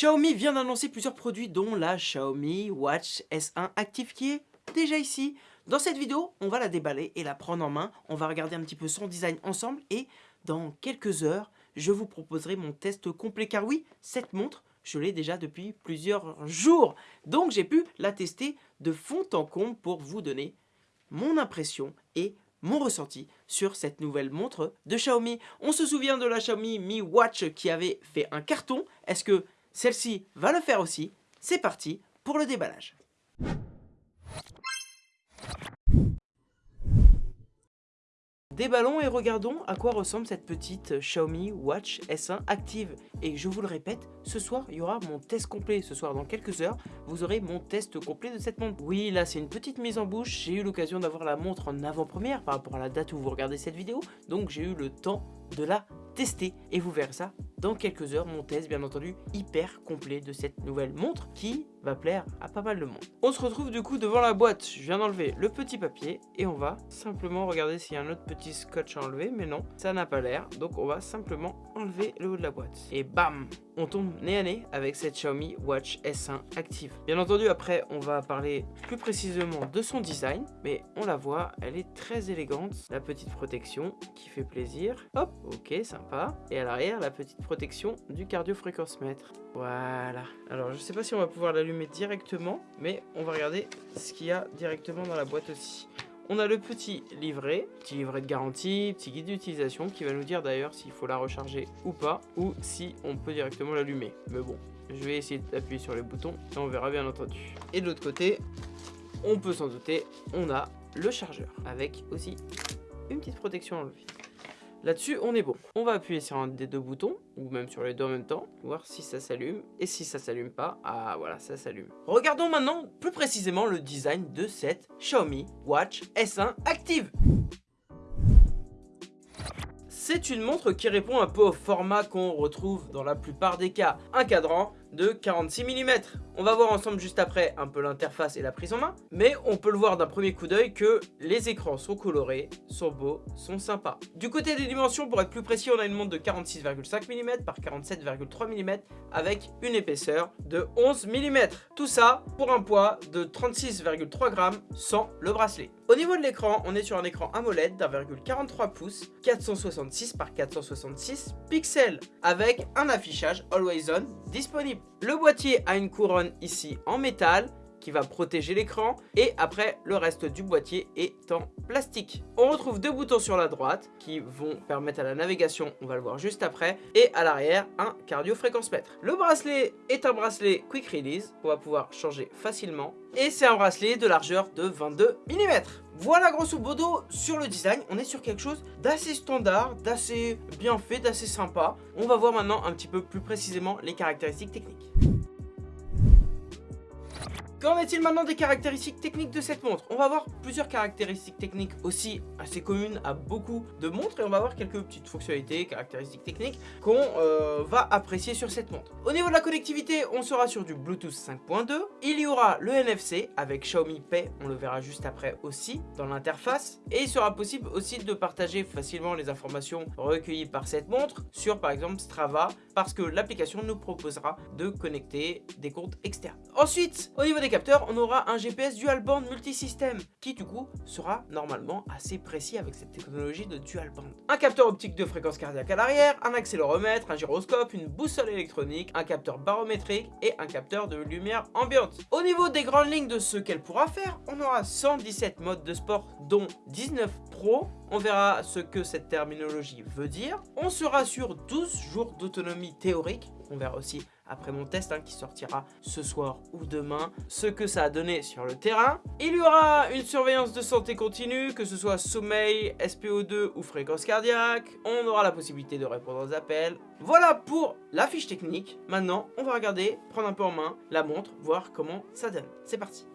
Xiaomi vient d'annoncer plusieurs produits dont la Xiaomi Watch S1 Active qui est déjà ici. Dans cette vidéo, on va la déballer et la prendre en main. On va regarder un petit peu son design ensemble et dans quelques heures, je vous proposerai mon test complet. Car oui, cette montre, je l'ai déjà depuis plusieurs jours. Donc j'ai pu la tester de fond en comble pour vous donner mon impression et mon ressenti sur cette nouvelle montre de Xiaomi. On se souvient de la Xiaomi Mi Watch qui avait fait un carton. Est-ce que celle-ci va le faire aussi C'est parti pour le déballage. Déballons et regardons à quoi ressemble cette petite Xiaomi Watch S1 Active. Et je vous le répète, ce soir, il y aura mon test complet. Ce soir, dans quelques heures, vous aurez mon test complet de cette montre. Oui, là, c'est une petite mise en bouche. J'ai eu l'occasion d'avoir la montre en avant-première par rapport à la date où vous regardez cette vidéo. Donc, j'ai eu le temps de la tester. Et vous verrez ça dans quelques heures, mon test, bien entendu, hyper complet de cette nouvelle montre qui va plaire à pas mal de monde. On se retrouve du coup devant la boîte. Je viens d'enlever le petit papier et on va simplement regarder s'il y a un autre petit scotch à enlever. Mais non, ça n'a pas l'air. Donc, on va simplement enlever le haut de la boîte. Et bam On tombe nez à nez avec cette Xiaomi Watch S1 Active. Bien entendu, après, on va parler plus précisément de son design. Mais on la voit, elle est très élégante. La petite protection qui fait plaisir. Hop, ok, sympa. Et à l'arrière, la petite protection du cardio-fréquence-mètre. Voilà. Alors, je sais pas si on va pouvoir l'allumer directement, mais on va regarder ce qu'il y a directement dans la boîte aussi. On a le petit livret, petit livret de garantie, petit guide d'utilisation qui va nous dire d'ailleurs s'il faut la recharger ou pas, ou si on peut directement l'allumer. Mais bon, je vais essayer d'appuyer sur les boutons et on verra bien entendu. Et de l'autre côté, on peut s'en douter, on a le chargeur avec aussi une petite protection enlevée. Là-dessus, on est bon. On va appuyer sur un des deux boutons, ou même sur les deux en même temps, voir si ça s'allume. Et si ça s'allume pas, ah voilà, ça s'allume. Regardons maintenant plus précisément le design de cette Xiaomi Watch S1 Active. C'est une montre qui répond un peu au format qu'on retrouve dans la plupart des cas. Un cadran, de 46 mm. On va voir ensemble juste après un peu l'interface et la prise en main, mais on peut le voir d'un premier coup d'œil que les écrans sont colorés, sont beaux, sont sympas. Du côté des dimensions, pour être plus précis, on a une montre de 46,5 mm par 47,3 mm avec une épaisseur de 11 mm. Tout ça pour un poids de 36,3 grammes sans le bracelet. Au niveau de l'écran, on est sur un écran AMOLED d'1,43 pouces, 466 par 466 pixels, avec un affichage Always On disponible. Le boîtier a une couronne ici en métal qui va protéger l'écran et après le reste du boîtier est en plastique. On retrouve deux boutons sur la droite qui vont permettre à la navigation, on va le voir juste après, et à l'arrière un cardio fréquence mètre. Le bracelet est un bracelet quick release qu'on va pouvoir changer facilement et c'est un bracelet de largeur de 22 mm. Voilà grosso modo sur le design, on est sur quelque chose d'assez standard, d'assez bien fait, d'assez sympa. On va voir maintenant un petit peu plus précisément les caractéristiques techniques. Qu'en est-il maintenant des caractéristiques techniques de cette montre? On va voir plusieurs caractéristiques techniques aussi assez communes à beaucoup de montres et on va voir quelques petites fonctionnalités, caractéristiques techniques qu'on euh, va apprécier sur cette montre. Au niveau de la connectivité, on sera sur du Bluetooth 5.2. Il y aura le NFC avec Xiaomi Pay, on le verra juste après aussi dans l'interface. Et il sera possible aussi de partager facilement les informations recueillies par cette montre sur par exemple Strava parce que l'application nous proposera de connecter des comptes externes. Ensuite, au niveau des capteurs, on aura un GPS dual band multisystème qui du coup sera normalement assez précis avec cette technologie de dual band. Un capteur optique de fréquence cardiaque à l'arrière, un accéléromètre, un gyroscope, une boussole électronique, un capteur barométrique et un capteur de lumière ambiante. Au niveau des grandes lignes de ce qu'elle pourra faire, on aura 117 modes de sport dont 19 Pro. On verra ce que cette terminologie veut dire. On sera sur 12 jours d'autonomie théorique. On verra aussi après mon test hein, qui sortira ce soir ou demain, ce que ça a donné sur le terrain. Il y aura une surveillance de santé continue, que ce soit sommeil, SPO2 ou fréquence cardiaque. On aura la possibilité de répondre aux appels. Voilà pour la fiche technique. Maintenant, on va regarder, prendre un peu en main la montre, voir comment ça donne. C'est parti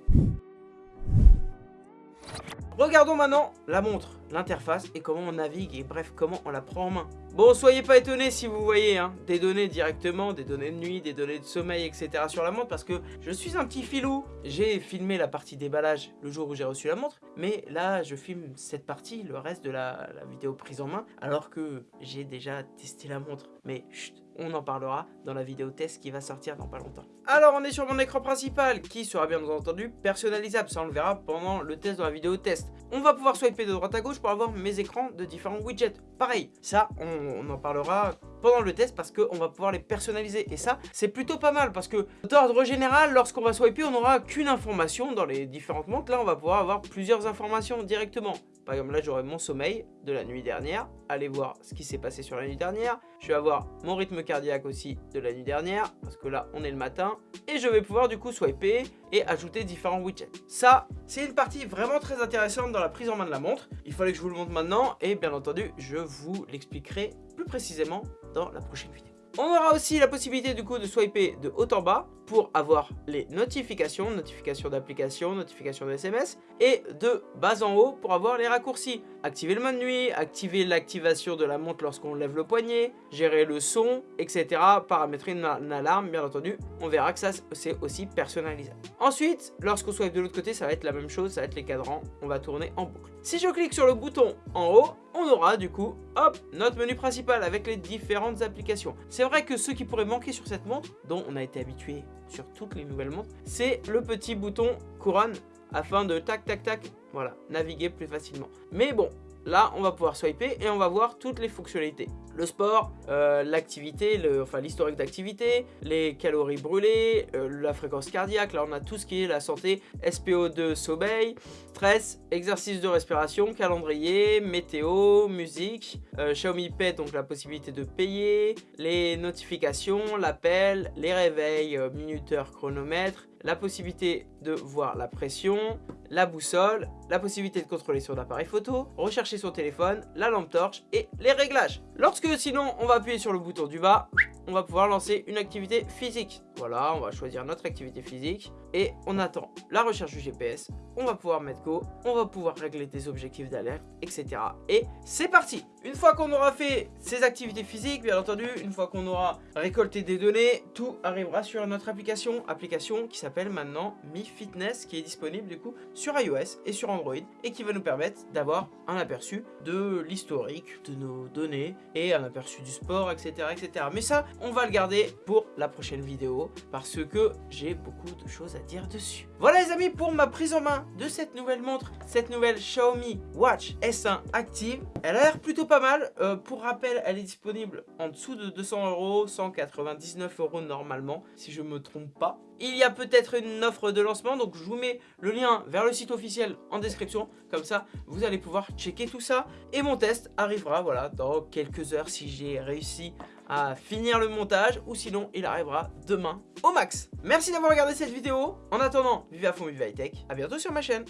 Regardons maintenant la montre, l'interface et comment on navigue et bref comment on la prend en main. Bon, soyez pas étonnés si vous voyez hein, des données directement, des données de nuit, des données de sommeil, etc. sur la montre, parce que je suis un petit filou. J'ai filmé la partie déballage le jour où j'ai reçu la montre, mais là, je filme cette partie, le reste de la, vidéo prise en main, alors que j'ai déjà testé la montre. Mais chut, on en parlera dans la vidéo test qui va sortir dans pas longtemps. Alors on est sur mon écran principal qui sera bien entendu personnalisable, ça on le verra pendant le test dans la vidéo test. On va pouvoir swiper de droite à gauche pour avoir mes écrans de différents widgets. Pareil, ça on, en parlera pendant le test parce qu'on va pouvoir les personnaliser et ça c'est plutôt pas mal parce que d'ordre général lorsqu'on va swiper on n'aura qu'une information dans les différentes montres là on va pouvoir avoir plusieurs informations directement par exemple, là, j'aurai mon sommeil de la nuit dernière. Allez voir ce qui s'est passé sur la nuit dernière. Je vais avoir mon rythme cardiaque aussi de la nuit dernière, parce que là, on est le matin. Et je vais pouvoir du coup swiper et ajouter différents widgets. Ça, c'est une partie vraiment très intéressante dans la prise en main de la montre. Il fallait que je vous le montre maintenant, et bien entendu, je vous l'expliquerai précisément dans la prochaine vidéo. On aura aussi la possibilité du coup de swiper de haut en bas pour avoir les notifications, notifications d'applications, notifications de SMS et de bas en haut pour avoir les raccourcis. Activer le mode nuit, activer l'activation de la montre lorsqu'on lève le poignet, gérer le son, etc. Paramétrer une, alarme, bien entendu. On verra que ça c'est aussi personnalisable. Ensuite, lorsqu'on swipe de l'autre côté, ça va être la même chose, ça va être les cadrans. On va tourner en boucle. Si je clique sur le bouton en haut, on aura du coup, hop, notre menu principal avec les différentes applications. C'est vrai que ce qui pourrait manquer sur cette montre, dont on a été habitué sur toutes les nouvelles montres, c'est le petit bouton couronne afin de tac tac tac, voilà, naviguer plus facilement. Mais bon, Là, on va pouvoir swiper et on va voir toutes les fonctionnalités. Le sport, euh, l'activité, enfin l'historique d'activité, les calories brûlées, euh, la fréquence cardiaque. Là, on a tout ce qui est la santé, SPO2, sommeil, stress, exercice de respiration, calendrier, météo, musique, euh, Xiaomi Pay, donc la possibilité de payer, les notifications, l'appel, les réveils, minuteur, chronomètre, la possibilité de voir la pression, la boussole, la possibilité de contrôler son appareil photo, rechercher son téléphone, la lampe torche et les réglages. Lorsque sinon on va appuyer sur le bouton du bas, on va pouvoir lancer une activité physique. Voilà, on va choisir notre activité physique et on attend la recherche du GPS. On va pouvoir mettre go, on va pouvoir régler des objectifs d'alerte, etc. Et c'est parti Une fois qu'on aura fait ces activités physiques, bien entendu, une fois qu'on aura récolté des données, tout arrivera sur notre application, application qui s'appelle maintenant Mi Fitness, qui est disponible du coup sur iOS et sur Android et qui va nous permettre d'avoir un aperçu de l'historique de nos données et un aperçu du sport, etc. etc. Mais ça, on va le garder pour la prochaine parce que j'ai beaucoup de choses à dire dessus. Voilà les amis pour ma prise en main de cette nouvelle montre, cette nouvelle Xiaomi Watch S1 Active. Elle a l'air plutôt pas mal. Euh, pour rappel, elle est disponible en dessous de 200 euros, 199 euros normalement, si je me trompe pas. Il y a peut-être une offre de lancement, donc je vous mets le lien vers le site officiel en description. Comme ça, vous allez pouvoir checker tout ça. Et mon test arrivera voilà, dans quelques heures si j'ai réussi à finir le montage ou sinon il arrivera demain au max. Merci d'avoir regardé cette vidéo. En attendant, vivez à fond, vivez high tech. A bientôt sur ma chaîne.